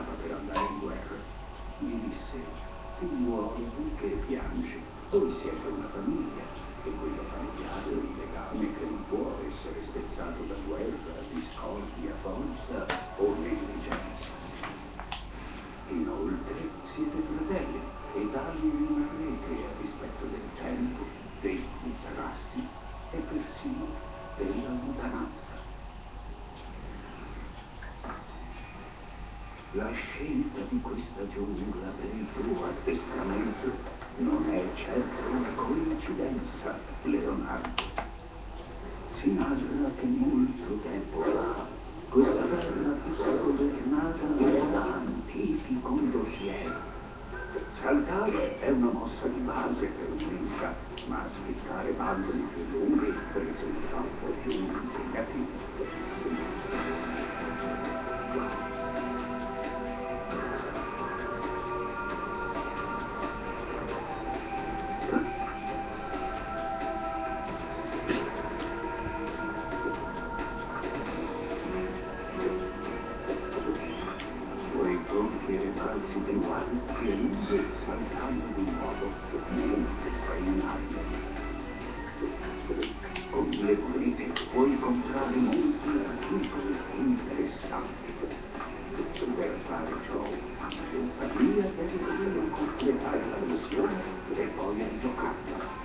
stava per andare in guerra. Gli disse, figliuolo, che piangi? Voi siete una famiglia, e quello familiare è un legame che non può essere spezzato da guerra, discordia, forza o negligenza. Inoltre siete fratelli e tali rimarrete a rispetto del tempo, dei contrasti e persino della lontananza. La scelta di questa giungla per il tuo addestramento non è certo una coincidenza, Leonardo. Si narra che molto tempo fa questa terra fosse governata da antichi condottieri. Saltare è una mossa di base per un'inca, ma sfittare bandoli più lunghi risulta un po' più impegnativo. incontrare molti articoli interessanti. Per fare ciò, la mia deve prima completare la missione e poi giocarla.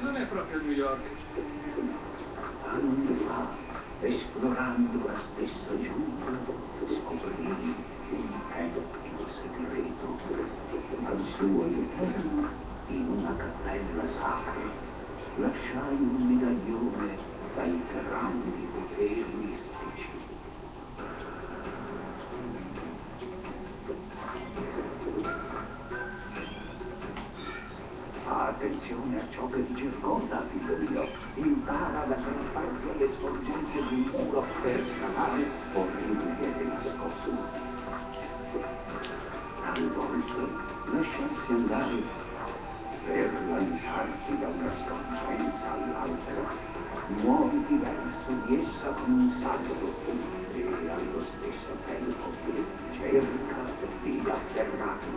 Non è proprio New York anni fa, esplorando la stessa giungla, scoprì il tempio segreto al suo interno, in una cappella sacra, lasciai un medaglione dai grandi poteri mistici. Attenzione a ciò che dice Scorda, figlio mio impara da sottrarsi alle sorgenti di un muro per scalare orribili e nascosti. Talvolta lasciarsi andare per lanciarsi da una sconcenza all'altra, muoviti verso di essa con un salto e allo stesso tempo che cerca di afferrarsi.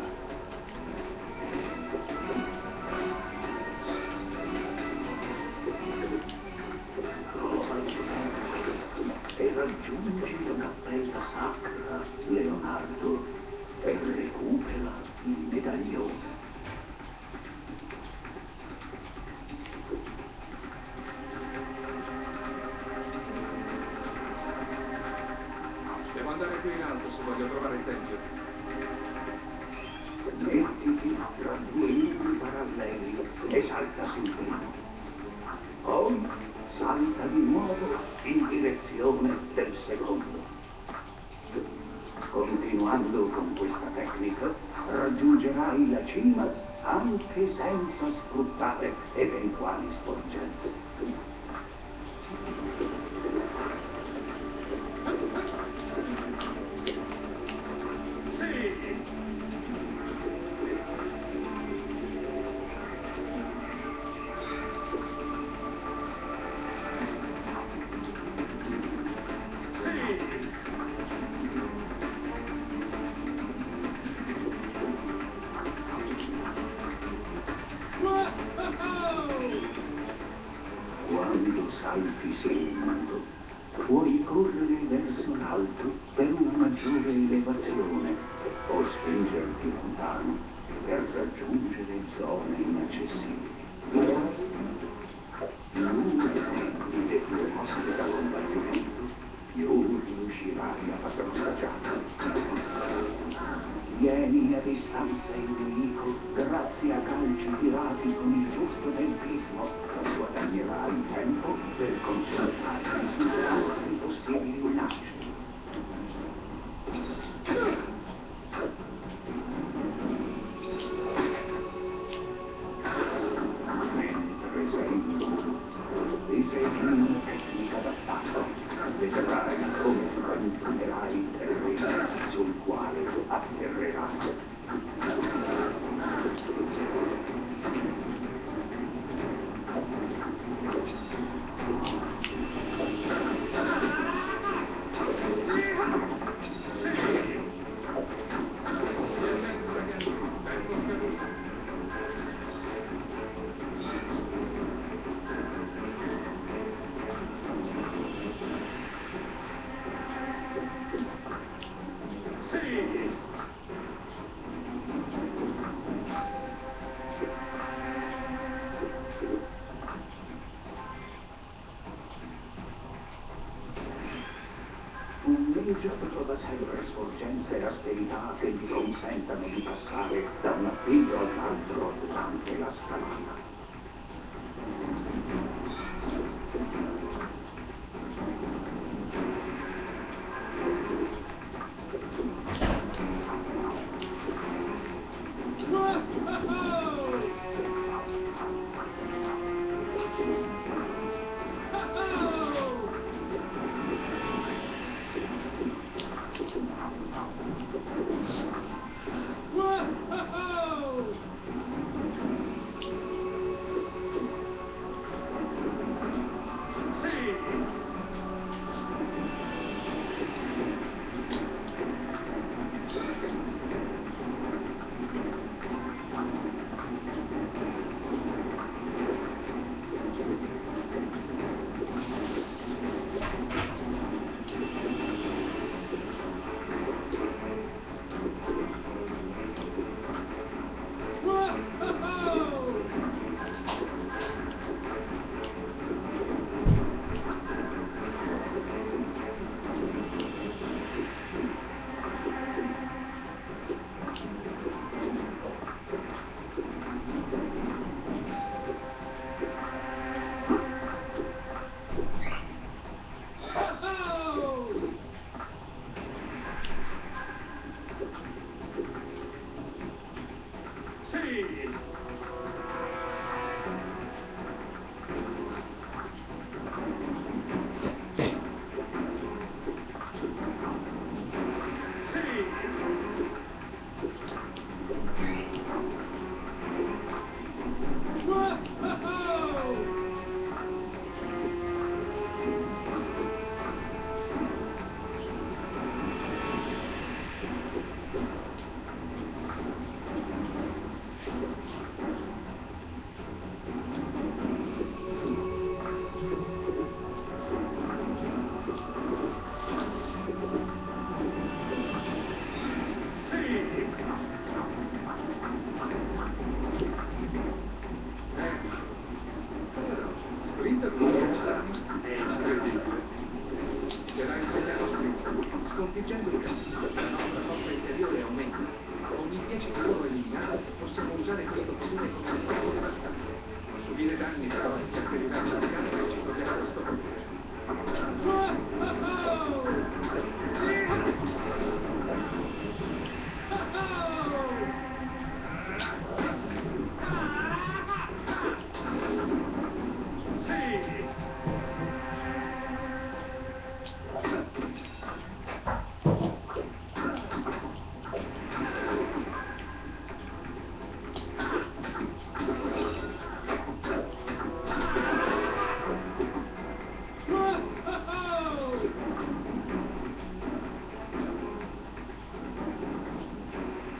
adesso voglio trovare il tempio. Mettiti tra due libri paralleli e salta sul primo. Poi salta di nuovo in direzione del secondo. Continuando con questa tecnica, raggiungerai la cima anche senza sfruttare eventuali sporgenti. quando salti segnando, puoi correre verso l'alto per una maggiore elevazione o spingerti lontano per raggiungere zone inaccessibili. L'unica tecnica più forte da combattimento, più riuscirai a far passare Vieni a distanza il nemico, grazie a calci tirati con il giusto tempismo, guadagnerai tempo per conservare i suoi possibili minacce. Un Major trova sempre sporgenza e asperità che gli consentano di passare da un appiglio all'altro durante la scalata.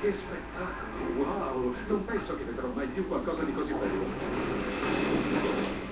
Che spettacolo! Wow! Non penso che vedrò mai più qualcosa di così bello.